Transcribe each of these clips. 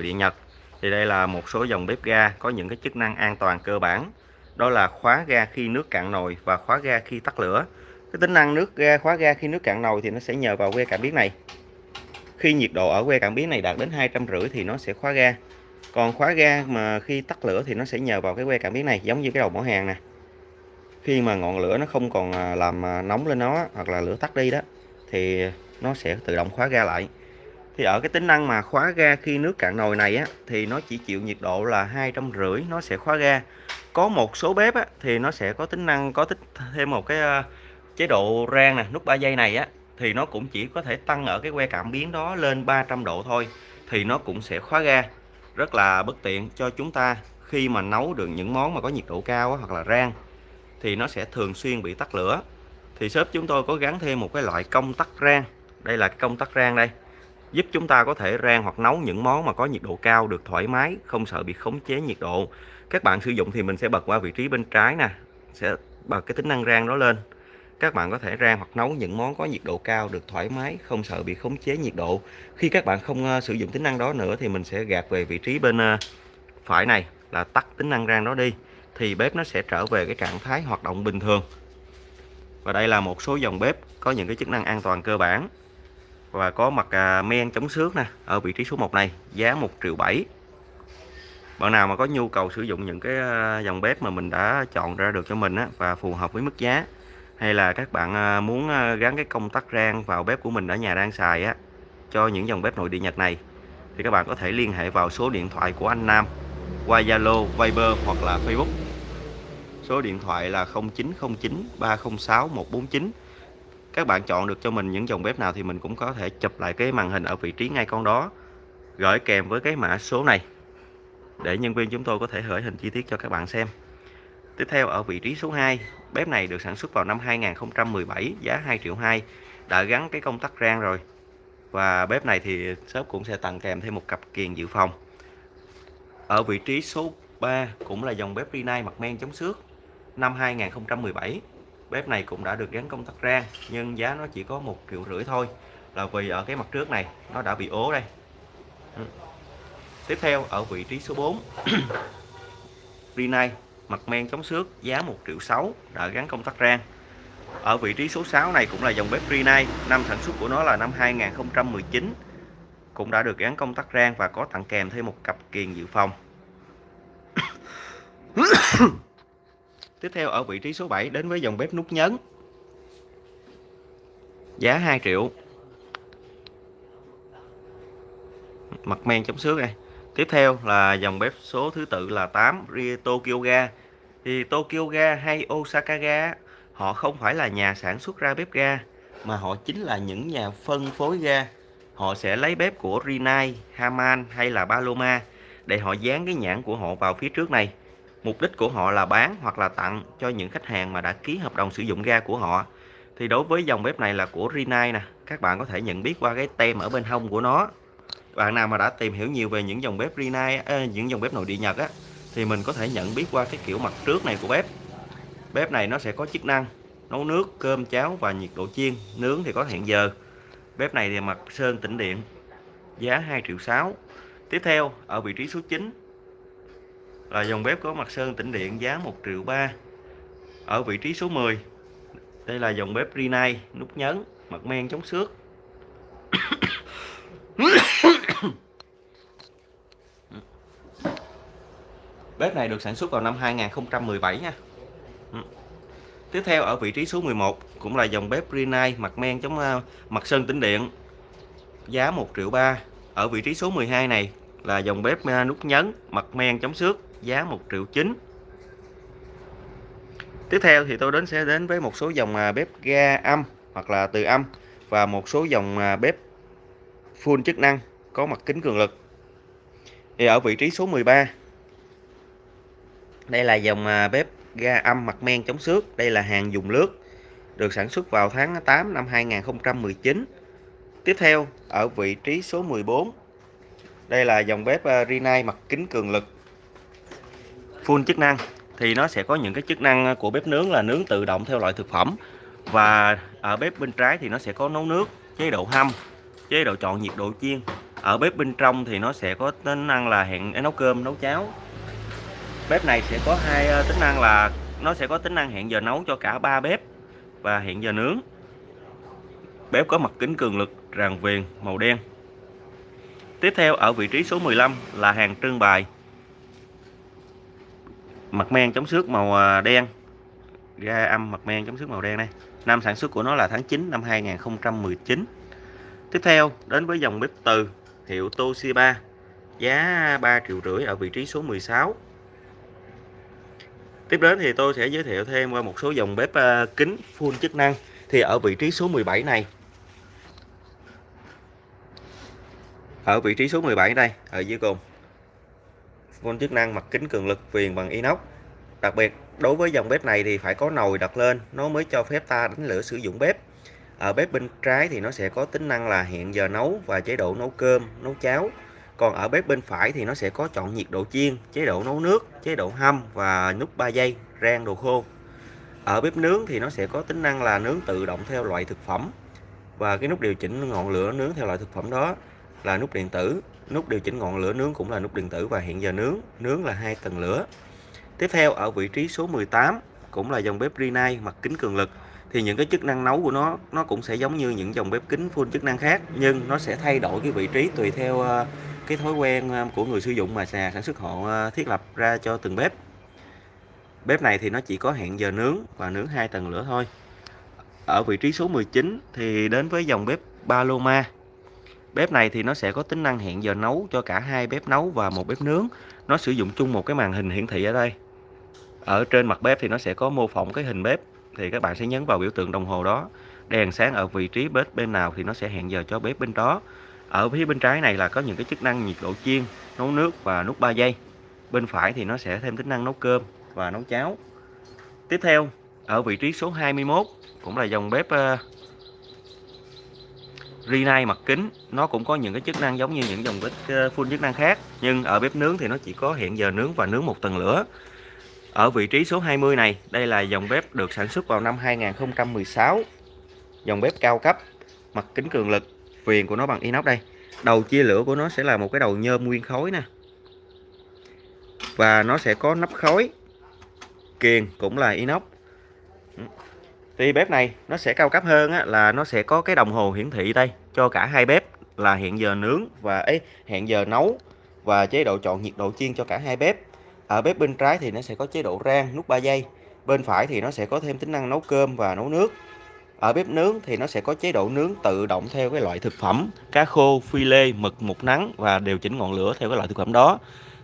nội địa Nhật. Thì đây là một số dòng bếp ga có những cái chức năng an toàn cơ bản. Đó là khóa ga khi nước cạn nồi và khóa ga khi tắt lửa. Cái tính năng nước ga, khóa ga khi nước cạn nồi thì nó sẽ nhờ vào que cảm biến này. Khi nhiệt độ ở que cảm biến này đạt đến hai trăm rưỡi thì nó sẽ khóa ga. Còn khóa ga mà khi tắt lửa thì nó sẽ nhờ vào cái que cảm biến này, giống như cái đầu mỏ hàng nè. Khi mà ngọn lửa nó không còn à, làm à, nóng lên nó hoặc là lửa tắt đi đó, thì nó sẽ tự động khóa ga lại thì ở cái tính năng mà khóa ga khi nước cạn nồi này á thì nó chỉ chịu nhiệt độ là hai trăm rưỡi nó sẽ khóa ga. Có một số bếp á, thì nó sẽ có tính năng có tích thêm một cái uh, chế độ rang nè nút 3 giây này á thì nó cũng chỉ có thể tăng ở cái que cảm biến đó lên 300 độ thôi thì nó cũng sẽ khóa ga. Rất là bất tiện cho chúng ta khi mà nấu được những món mà có nhiệt độ cao á, hoặc là rang thì nó sẽ thường xuyên bị tắt lửa. Thì shop chúng tôi có gắn thêm một cái loại công tắc rang. Đây là công tắc rang đây giúp chúng ta có thể rang hoặc nấu những món mà có nhiệt độ cao được thoải mái không sợ bị khống chế nhiệt độ. Các bạn sử dụng thì mình sẽ bật qua vị trí bên trái nè sẽ bật cái tính năng rang đó lên. Các bạn có thể rang hoặc nấu những món có nhiệt độ cao được thoải mái không sợ bị khống chế nhiệt độ. Khi các bạn không uh, sử dụng tính năng đó nữa thì mình sẽ gạt về vị trí bên uh, phải này là tắt tính năng rang đó đi thì bếp nó sẽ trở về cái trạng thái hoạt động bình thường. Và đây là một số dòng bếp có những cái chức năng an toàn cơ bản và có mặt à, men chống xước nè ở vị trí số 1 này giá 1 triệu 7 bạn nào mà có nhu cầu sử dụng những cái à, dòng bếp mà mình đã chọn ra được cho mình á, và phù hợp với mức giá hay là các bạn à, muốn à, gắn cái công tắc rang vào bếp của mình ở nhà đang xài á cho những dòng bếp nội địa Nhật này thì các bạn có thể liên hệ vào số điện thoại của anh Nam qua Zalo, Viber hoặc là Facebook. Số điện thoại là 0909 306 149 các bạn chọn được cho mình những dòng bếp nào thì mình cũng có thể chụp lại cái màn hình ở vị trí ngay con đó. Gửi kèm với cái mã số này, để nhân viên chúng tôi có thể gửi hình chi tiết cho các bạn xem. Tiếp theo, ở vị trí số 2 bếp này được sản xuất vào năm 2017 giá 2 triệu 2 đã gắn cái công tắc rang rồi. Và bếp này thì shop cũng sẽ tặng kèm thêm một cặp kiềng dự phòng. Ở vị trí số 3 cũng là dòng bếp Rinnai mặt men chống xước, năm 2017 bếp này cũng đã được gắn công tắc rang, nhưng giá nó chỉ có một triệu rưỡi thôi. Là vì ở cái mặt trước này, nó đã bị ố đây. Ừ. tiếp theo, ở vị trí số 4 Rinnai mặt men chống xước, giá 1 triệu 6 đã gắn công tắc rang. Ở vị trí số 6 này cũng là dòng bếp Rinnai năm sản xuất của nó là năm 2019 cũng đã được gắn công tắc rang và có tặng kèm thêm một cặp kiềng dự phòng. Tiếp theo ở vị trí số 7 đến với dòng bếp nút nhấn. Giá 2 triệu. Mặt men chống xước này. Tiếp theo là dòng bếp số thứ tự là 8 Tokyo Ga. Thì Tokyo Ga hay Osaka Ga họ không phải là nhà sản xuất ra bếp ga mà họ chính là những nhà phân phối ga. Họ sẽ lấy bếp của Rinnai, Haman hay là Paloma để họ dán cái nhãn của họ vào phía trước này Mục đích của họ là bán hoặc là tặng cho những khách hàng mà đã ký hợp đồng sử dụng ga của họ. Thì đối với dòng bếp này là của Rinnai nè, các bạn có thể nhận biết qua cái tem ở bên hông của nó. Bạn nào mà đã tìm hiểu nhiều về những dòng bếp Rinnai, à, những dòng bếp nội địa Nhật á, thì mình có thể nhận biết qua cái kiểu mặt trước này của bếp. Bếp này nó sẽ có chức năng nấu nước, cơm, cháo và nhiệt độ chiên, nướng thì có hẹn giờ. Bếp này thì mặt sơn tĩnh điện, giá 2 triệu 6. Tiếp theo, ở vị trí số 9 là dòng bếp có mặt sơn tĩnh điện giá 1 triệu 3 ở vị trí số 10 đây là dòng bếp Rinnai nút nhấn, mặt men chống xước. Bếp này được sản xuất vào năm 2017 nha. Tiếp theo, ở vị trí số 11 cũng là dòng bếp Rinnai mặt men chống à, mặt sơn tĩnh điện, giá 1 triệu 3 ở vị trí số 12 này là dòng bếp nút nhấn mặt men chống xước giá 1 triệu 9 Tiếp theo thì tôi đến sẽ đến với một số dòng à, bếp ga âm hoặc là từ âm và một số dòng à, bếp full chức năng có mặt kính cường lực. Thì ở vị trí số 13 đây là dòng à, bếp ga âm mặt men chống xước, đây là hàng dùng lướt được sản xuất vào tháng 8 năm 2019. Tiếp theo ở vị trí số 14 đây là dòng bếp ờ, Rinnai mặt kính cường lực. Full chức năng. Thì nó sẽ có những cái chức năng ờ, của bếp nướng là nướng tự động theo loại thực phẩm. Và ở bếp bên trái thì nó sẽ có nấu nước, chế độ hâm, chế độ chọn nhiệt độ chiên. Ở bếp bên trong thì nó sẽ có tính năng là hẹn ờ, nấu cơm, nấu cháo. Bếp này sẽ có hai tính năng là nó sẽ có tính năng hẹn giờ nấu cho cả ba bếp và hẹn giờ nướng. Bếp có mặt kính cường lực, ràng viền, màu đen tiếp theo, ở vị trí số 15 là hàng trưng bày. Mặt men chống xước màu à, đen. Ga âm mặt men chống xước màu đen đây. Năm sản xuất của nó là tháng 9 năm 2019 tiếp theo, đến với dòng bếp từ hiệu Toshiba. Giá 3 triệu rưỡi ở vị trí số 16 tiếp đến thì tôi sẽ giới thiệu thêm qua một số dòng bếp à, kính full chức năng. Thì ở vị trí số 17 này ở vị trí số 17 đây, ở dưới cùng. Phun chức năng mặt kính cường lực viền bằng inox. Đặc biệt, đối với dòng bếp này thì phải có nồi đặt lên, nó mới cho phép ta đánh lửa sử dụng bếp. Ở bếp bên trái thì nó sẽ có tính năng là hẹn giờ nấu và chế độ nấu cơm, nấu cháo. Còn ở bếp bên phải thì nó sẽ có chọn nhiệt độ chiên, chế độ nấu nước, chế độ hâm và nút 3 giây rang đồ khô. Ở bếp nướng thì nó sẽ có tính năng là nướng tự động theo loại thực phẩm. Và cái nút điều chỉnh ngọn lửa nướng theo loại thực phẩm đó là nút điện tử. Nút điều chỉnh ngọn lửa nướng cũng là nút điện tử và hẹn giờ nướng nướng là hai tầng lửa. Tiếp theo, ở vị trí số 18 cũng là dòng bếp Rinnai mặt kính cường lực, thì những cái chức năng nấu của nó nó cũng sẽ giống như những dòng bếp kính full chức năng khác, nhưng nó sẽ thay đổi cái vị trí tùy theo ờ, cái thói quen ờ, của người sử dụng mà nhà sản xuất họ ờ, thiết lập ra cho từng bếp. Bếp này thì nó chỉ có hẹn giờ nướng và nướng hai tầng lửa thôi. Ở vị trí số 19 thì đến với dòng bếp Paloma bếp này thì nó sẽ có tính năng hẹn giờ nấu cho cả hai bếp nấu và một bếp nướng. Nó sử dụng chung một cái màn hình hiển thị ở đây. Ở trên mặt bếp thì nó sẽ có mô phỏng cái hình bếp, thì các bạn sẽ nhấn vào biểu tượng đồng hồ đó. Đèn sáng ở vị trí bếp, bên nào thì nó sẽ hẹn giờ cho bếp bên đó. Ở phía bên trái này là có những cái chức năng nhiệt độ chiên, nấu nước và nút 3 giây. Bên phải thì nó sẽ thêm tính năng nấu cơm và nấu cháo. Tiếp theo, ở vị trí số 21 cũng là dòng bếp ờ, Rinnai mặt kính nó cũng có những cái chức năng giống như những dòng bếp ờ, full chức năng khác nhưng ở bếp nướng thì nó chỉ có hẹn giờ nướng và nướng một tầng lửa ở vị trí số 20 này, đây là dòng bếp được sản xuất vào năm 2016. Dòng bếp cao cấp, mặt kính cường lực, viền của nó bằng inox đây. Đầu chia lửa của nó sẽ là một cái đầu nhôm nguyên khối nè. Và nó sẽ có nắp khói, Kiền cũng là inox. Thì bếp này nó sẽ cao cấp hơn á, là nó sẽ có cái đồng hồ hiển thị đây cho cả hai bếp là hẹn giờ nướng và ấy hẹn giờ nấu và chế độ chọn nhiệt độ chiên cho cả hai bếp. Ở bếp bên trái thì nó sẽ có chế độ rang nút 3 giây bên phải thì nó sẽ có thêm tính năng nấu cơm và nấu nước. Ở bếp nướng thì nó sẽ có chế độ nướng tự động theo cái loại thực phẩm cá khô phi lê mực mục nắng và điều chỉnh ngọn lửa theo cái loại thực phẩm đó.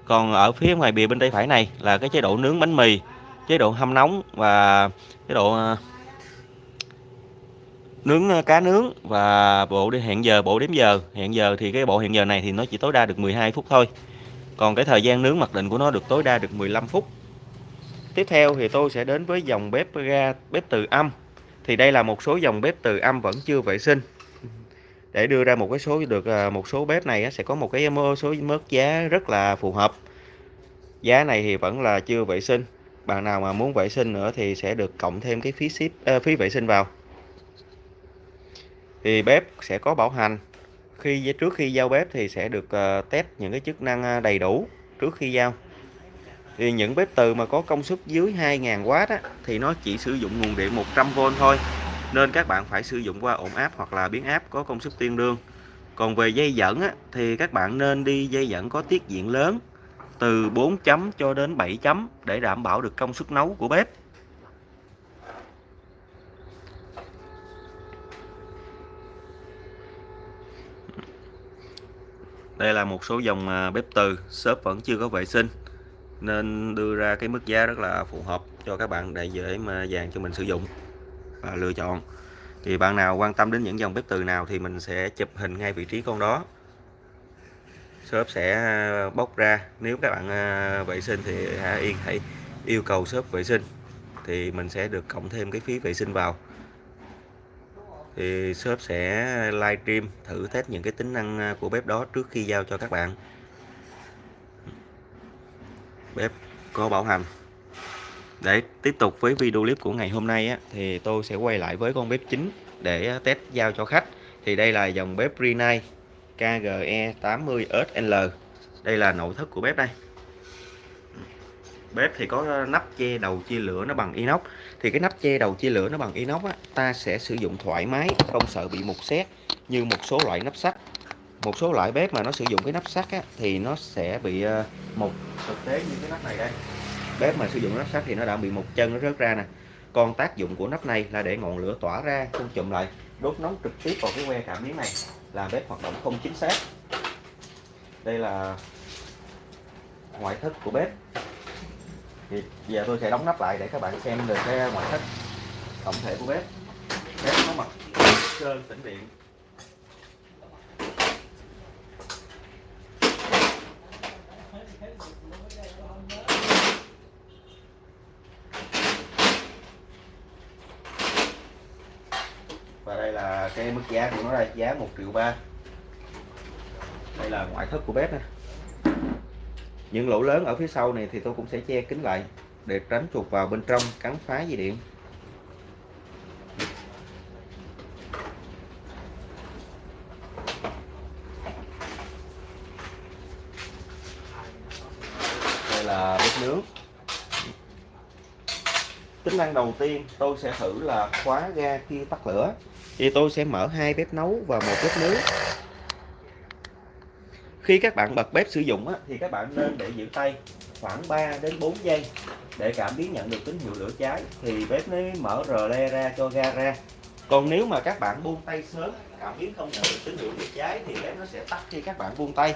Còn ở phía ngoài bìa bên tay phải này là cái chế độ nướng bánh mì chế độ hâm nóng và chế độ ờ, nướng ờ, cá nướng và bộ đi hẹn giờ bộ đếm giờ. Hẹn giờ thì cái bộ hẹn giờ này thì nó chỉ tối đa được 12 phút thôi. Còn cái thời gian nướng mặc định của nó được tối đa được 15 phút. Tiếp theo thì tôi sẽ đến với dòng bếp ga bếp từ âm. Thì đây là một số dòng bếp từ âm vẫn chưa vệ sinh. Để đưa ra một cái số được ờ, một số bếp này sẽ có một cái số mức giá rất là phù hợp. Giá này thì vẫn là chưa vệ sinh. Bạn nào mà muốn vệ sinh nữa thì sẽ được cộng thêm cái phí ship uh, phí vệ sinh vào thì bếp sẽ có bảo hành. Khi trước khi giao bếp thì sẽ được ờ, test những cái chức năng ờ, đầy đủ trước khi giao. Thì những bếp từ mà có công suất dưới 2.000W á, thì nó chỉ sử dụng nguồn điện 100V thôi. Nên các bạn phải sử dụng qua ổn áp hoặc là biến áp có công suất tương đương. Còn về dây dẫn á, thì các bạn nên đi dây dẫn có tiết diện lớn từ 4 chấm cho đến 7 chấm để đảm bảo được công suất nấu của bếp. Đây là một số dòng à, bếp từ shop vẫn chưa có vệ sinh, nên đưa ra cái mức giá rất là phù hợp cho các bạn để dễ mà dàn cho mình sử dụng và lựa chọn. Thì bạn nào quan tâm đến những dòng bếp từ nào thì mình sẽ chụp hình ngay vị trí con đó. Shop sẽ à, bóc ra. Nếu các bạn à, vệ sinh thì yên, hãy yêu cầu shop vệ sinh thì mình sẽ được cộng thêm cái phí vệ sinh vào thì shop sẽ livestream thử test những cái tính năng à, của bếp đó trước khi giao cho các bạn. Bếp có bảo hành. Để tiếp tục với video clip của ngày hôm nay á, thì tôi sẽ quay lại với con bếp chính để à, test giao cho khách. Thì đây là dòng bếp Rinnai KGE 80SL đây là nội thất của bếp đây. Bếp thì có nắp che đầu chia lửa nó bằng inox thì cái nắp che đầu chia lửa nó bằng inox á, ta sẽ sử dụng thoải mái không sợ bị mục xét như một số loại nắp sắt. Một số loại bếp mà nó sử dụng cái nắp sắt á, thì nó sẽ bị ờ, mục. Thực tế như cái nắp này đây bếp mà sử dụng nắp sắt thì nó đã bị mục chân nó rớt ra nè. Còn tác dụng của nắp này là để ngọn lửa tỏa ra không chụm lại đốt nóng trực tiếp vào cái que cảm biến này làm bếp hoạt động không chính xác. Đây là ngoại thất của bếp thì giờ tôi sẽ đóng nắp lại để các bạn xem được cái ngoại thất tổng thể của bếp. Bếp có mặt sơn tĩnh điện. Và đây là cái mức giá của nó đây, giá 1 triệu ba. Đây là ngoại thất của bếp nè những lỗ lớn ở phía sau này thì tôi cũng sẽ che kín lại để tránh chuột vào bên trong cắn phá dây điện. Đây là bếp nướng. Tính năng đầu tiên tôi sẽ thử là khóa ga khi tắt lửa. Thì tôi sẽ mở hai bếp nấu và một bếp nướng khi các bạn bật bếp sử dụng á, thì các bạn nên để giữ tay khoảng 3 đến 4 giây để cảm biến nhận được tín hiệu lửa cháy. Thì bếp mới mở rờ le ra cho ga ra. Còn nếu mà các bạn buông tay sớm cảm biến không nhận được tín hiệu lửa cháy thì bếp nó sẽ tắt khi các bạn buông tay.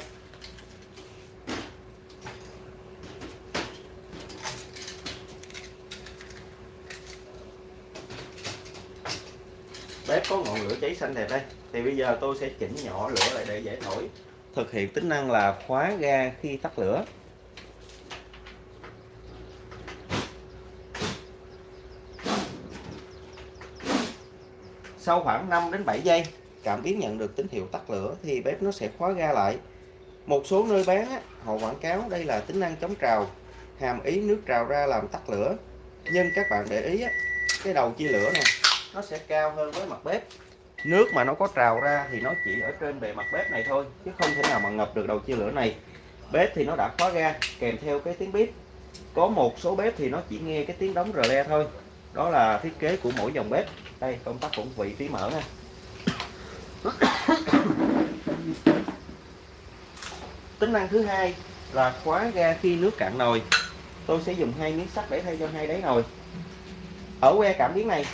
Bếp có ngọn lửa cháy xanh đẹp đây. Thì bây giờ tôi sẽ chỉnh nhỏ lửa lại để dễ thổi thực hiện tính năng là khóa ga khi tắt lửa. Sau khoảng 5 đến 7 giây, cảm biến nhận được tín hiệu tắt lửa thì bếp nó sẽ khóa ga lại. Một số nơi bán họ quảng cáo đây là tính năng chống trào, hàm ý nước trào ra làm tắt lửa. Nhưng các bạn để ý cái đầu chia lửa này nó sẽ cao hơn với mặt bếp nước mà nó có trào ra thì nó chỉ ở trên bề mặt bếp này thôi, chứ không thể nào mà ngập được đầu chia lửa này. Bếp thì nó đã khóa ga, kèm theo cái tiếng bếp có một số bếp thì nó chỉ nghe cái tiếng đóng rờ le thôi. Đó là thiết kế của mỗi dòng bếp. Đây, công tắc cũng vị tí mở nha. Tính năng thứ hai là khóa ga khi nước cạn nồi. Tôi sẽ dùng hai miếng sắt để thay cho hai đáy nồi. Ở que cảm biến này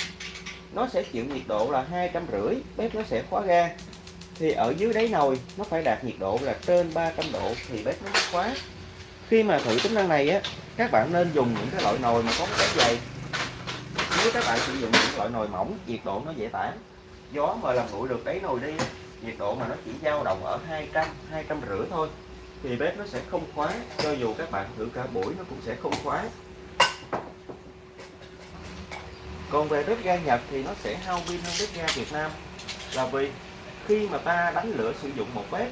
nó sẽ chịu nhiệt độ là hai trăm rưỡi, bếp nó sẽ khóa ga. Thì ở dưới đáy nồi, nó phải đạt nhiệt độ là trên 300 độ, thì bếp nó mới khóa. Khi mà thử tính năng này á, các bạn nên dùng những cái loại nồi mà có cái dày. Nếu các bạn sử dụng những loại nồi mỏng, nhiệt độ nó dễ tản. Gió mà làm nguội được đáy nồi đi nhiệt độ mà nó chỉ dao động ở 200 200 rưỡi thôi, thì bếp nó sẽ không khóa. Cho dù các bạn thử cả buổi, nó cũng sẽ không khóa còn về bếp ga Nhật thì nó sẽ hao pin hơn bếp ga Việt Nam. Là vì khi mà ta đánh lửa sử dụng một bếp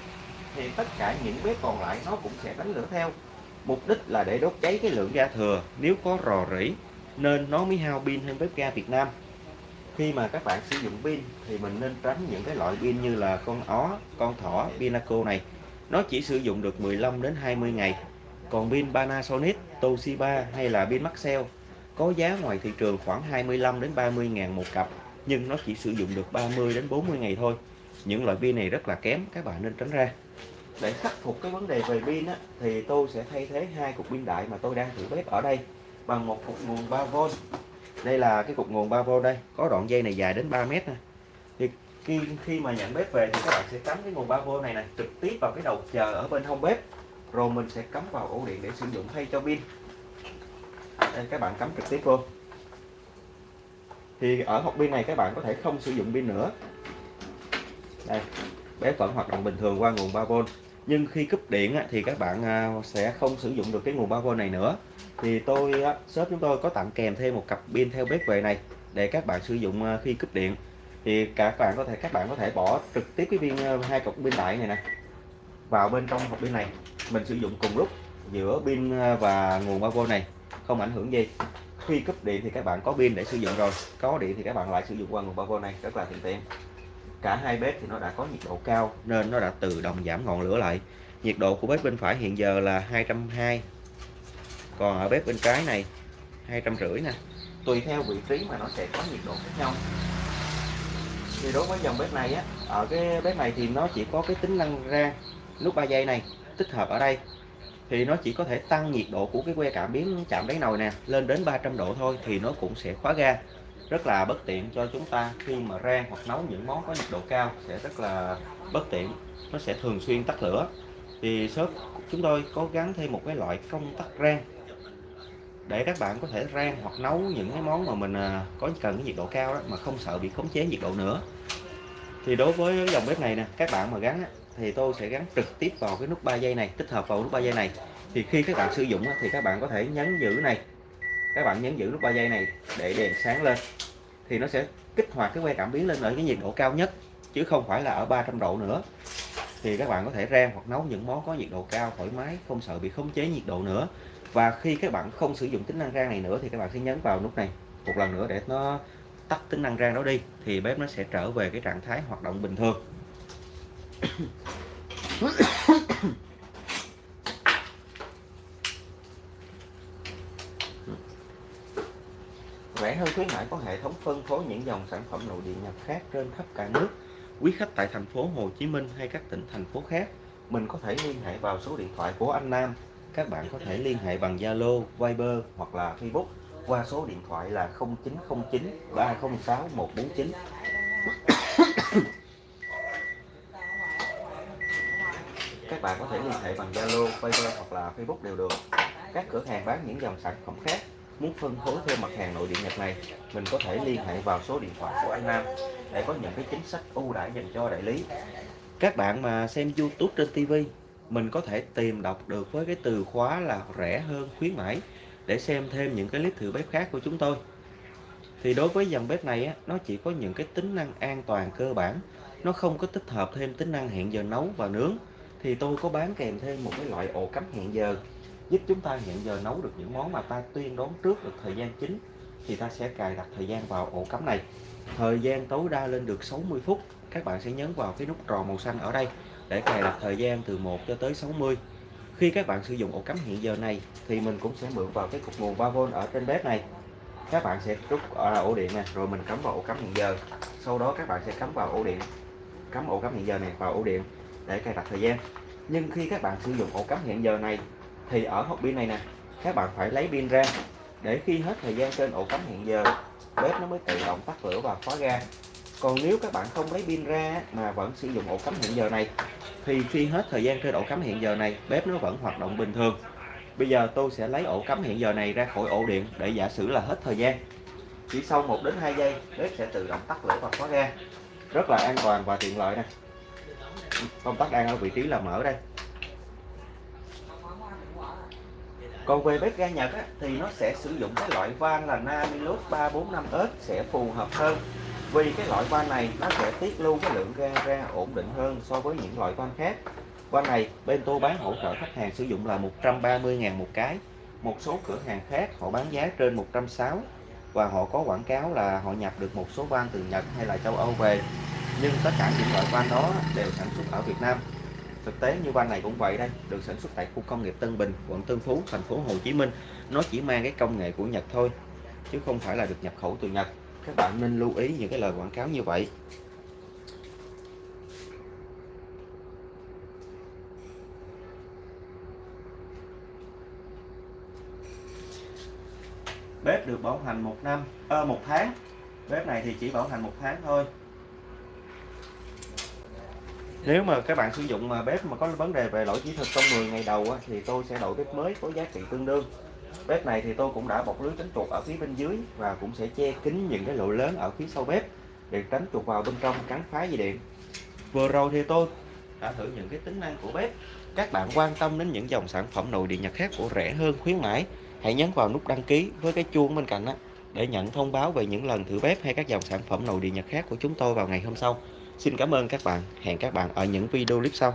thì tất cả những bếp còn lại nó cũng sẽ đánh lửa theo. Mục đích là để đốt cháy cái lượng ga thừa. Nếu có rò rỉ nên nó mới hao pin hơn bếp ga Việt Nam. Khi mà các bạn sử dụng pin thì mình nên tránh những cái loại pin như là con ó, con thỏ, Pinaco này. Nó chỉ sử dụng được 15 đến 20 ngày. Còn pin Panasonic, Toshiba hay là pin Maxell có giá ngoài thị trường khoảng 25 đến 30 ngàn một cặp nhưng nó chỉ sử dụng được 30 đến 40 ngày thôi. Những loại pin này rất là kém các bạn nên tránh ra. Để khắc phục cái vấn đề về pin á, thì tôi sẽ thay thế hai cục pin đại mà tôi đang thử bếp ở đây bằng một cục nguồn 3V đây là cái cục nguồn 3V đây có đoạn dây này dài đến 3 mét nè. Thì khi, khi mà nhận bếp về thì các bạn sẽ cắm cái nguồn 3V này này trực tiếp vào cái đầu chờ ở bên hông bếp. Rồi mình sẽ cắm vào ổ điện để sử dụng thay cho pin đây các bạn cắm trực tiếp vô. Thì ở hộp pin này các bạn có thể không sử dụng pin nữa. Đây bé vẫn hoạt động bình thường qua nguồn 3V nhưng khi cúp điện thì các bạn à, sẽ không sử dụng được cái nguồn 3V này nữa. Thì tôi shop chúng tôi có tặng kèm thêm một cặp pin theo bếp về này để các bạn sử dụng à, khi cúp điện. Thì các bạn có thể, các bạn có thể bỏ trực tiếp cái viên à, hai cục pin đại này nè, vào bên trong hộp pin này. Mình sử dụng cùng lúc giữa pin và nguồn 3V này không ảnh hưởng gì. Khi cúp điện thì các bạn có pin để sử dụng rồi, có điện thì các bạn lại sử dụng qua nguồn 3V này, rất là tiện tiện. Cả hai bếp thì nó đã có nhiệt độ cao nên nó đã tự động giảm ngọn lửa lại. Nhiệt độ của bếp bên phải hiện giờ là 220 còn ở bếp bên trái này, hai trăm rưỡi nè. Tùy theo vị trí mà nó sẽ có nhiệt độ khác nhau. Thì đối với dòng bếp này á, ở cái bếp này thì nó chỉ có cái tính năng ra nút 3 giây này, tích hợp ở đây thì nó chỉ có thể tăng nhiệt độ của cái que cảm biến chạm đáy nồi nè, lên đến 300 độ thôi thì nó cũng sẽ khóa ga. Rất là bất tiện cho chúng ta khi mà rang hoặc nấu những món có nhiệt độ cao sẽ rất là bất tiện, nó sẽ thường xuyên tắt lửa. Thì shop chúng tôi có gắn thêm một cái loại công tắc rang để các bạn có thể rang hoặc nấu những cái món mà mình à, có cần cái nhiệt độ cao đó mà không sợ bị khống chế nhiệt độ nữa thì đối với dòng bếp này nè, các bạn mà gắn thì tôi sẽ gắn trực tiếp vào cái nút 3 giây này, tích hợp vào nút 3 giây này. Thì khi các bạn sử dụng thì các bạn có thể nhấn giữ này. Các bạn nhấn giữ nút 3 giây này để đèn sáng lên. Thì nó sẽ kích hoạt cái que cảm biến lên ở cái nhiệt độ cao nhất, chứ không phải là ở 300 độ nữa. Thì các bạn có thể rang hoặc nấu những món có nhiệt độ cao, thoải mái, không sợ bị khống chế nhiệt độ nữa. Và khi các bạn không sử dụng tính năng rang này nữa, thì các bạn sẽ nhấn vào nút này một lần nữa để nó tắt tính năng rang đó đi thì bếp nó sẽ trở về cái trạng thái hoạt động bình thường. Rẻ hơn khuyến mãi có hệ thống phân phối những dòng sản phẩm nội địa nhập khác trên khắp cả nước. Quý khách tại thành phố Hồ Chí Minh hay các tỉnh thành phố khác mình có thể liên hệ vào số điện thoại của anh Nam. Các bạn có thể liên hệ bằng Zalo, Viber hoặc là Facebook qua số điện thoại là 0909 306 149 các bạn có thể liên hệ bằng Zalo, Viber hoặc là Facebook đều được. Các cửa hàng bán những dòng sản phẩm khác muốn phân phối thêm mặt hàng nội địa Nhật này mình có thể liên hệ vào số điện thoại của anh Nam để có những cái chính sách ưu đãi dành cho đại lý. Các bạn mà xem YouTube trên TV mình có thể tìm đọc được với cái từ khóa là rẻ hơn khuyến mãi để xem thêm những cái clip thử bếp khác của chúng tôi. Thì đối với dòng bếp này á, nó chỉ có những cái tính năng an toàn cơ bản. Nó không có tích hợp thêm tính năng hẹn giờ nấu và nướng. Thì tôi có bán kèm thêm một cái loại ổ cắm hẹn giờ giúp chúng ta hẹn giờ nấu được những món mà ta tuyên đoán trước được thời gian chính thì ta sẽ cài đặt thời gian vào ổ cắm này. Thời gian tối đa lên được 60 phút. Các bạn sẽ nhấn vào cái nút tròn màu xanh ở đây để cài đặt thời gian từ 1 cho tới 60 khi các bạn sử dụng ổ cắm hiện giờ này, thì mình cũng sẽ mượn vào cái cục nguồn 3V ở trên bếp này. Các bạn sẽ rút ở ổ điện này rồi mình cắm vào ổ cắm hiện giờ. Sau đó các bạn sẽ cắm vào ổ điện, cắm ổ cắm hiện giờ này vào ổ điện để cài đặt thời gian. Nhưng khi các bạn sử dụng ổ cắm hiện giờ này, thì ở hộp pin này nè, các bạn phải lấy pin ra. Để khi hết thời gian trên ổ cắm hiện giờ, bếp nó mới tự động tắt lửa và khóa ga còn nếu các bạn không lấy pin ra mà vẫn sử dụng ổ cắm hiện giờ này thì khi hết thời gian trên ổ cắm hiện giờ này bếp nó vẫn hoạt động bình thường. Bây giờ tôi sẽ lấy ổ cắm hiện giờ này ra khỏi ổ điện để giả sử là hết thời gian. Chỉ sau 1 đến 2 giây bếp sẽ tự động tắt lửa và khóa ga. Rất là an toàn và tiện lợi nè. Công tắc đang ở vị trí là mở đây. Còn về bếp ga Nhật á, thì nó sẽ sử dụng cái loại van là Namilus 345S sẽ phù hợp hơn vì cái loại van này nó sẽ tiết lưu cái lượng ga ra ổn định hơn so với những loại van khác. Van này bên tôi bán hỗ trợ khách hàng sử dụng là 130.000 một cái. Một số cửa hàng khác họ bán giá trên 160 và họ có quảng cáo là họ nhập được một số van từ Nhật hay là châu Âu về. Nhưng tất cả những loại van đó đều sản xuất ở Việt Nam. Thực tế như van này cũng vậy đây, được sản xuất tại khu công nghiệp Tân Bình, quận Tân Phú, thành phố Hồ Chí Minh. Nó chỉ mang cái công nghệ của Nhật thôi, chứ không phải là được nhập khẩu từ Nhật các bạn nên lưu ý những cái lời quảng cáo như vậy. Bếp được bảo hành một năm à, một tháng. Bếp này thì chỉ bảo hành một tháng thôi. Nếu mà các bạn sử dụng mà bếp mà có vấn đề về lỗi kỹ thuật trong 10 ngày đầu thì tôi sẽ đổi bếp mới có giá trị tương đương bếp này thì tôi cũng đã bọc lưới tránh chuột ở phía bên dưới và cũng sẽ che kín những cái lỗ lớn ở phía sau bếp để tránh chuột vào bên trong cắn phá dây điện. Vừa rồi thì tôi đã thử những cái tính năng của bếp. Các bạn quan tâm đến những dòng sản phẩm nội địa nhật khác của rẻ hơn, khuyến mãi, hãy nhấn vào nút đăng ký với cái chuông bên cạnh á để nhận thông báo về những lần thử bếp hay các dòng sản phẩm nội địa nhật khác của chúng tôi vào ngày hôm sau. Xin cảm ơn các bạn. Hẹn các bạn ở những video clip sau.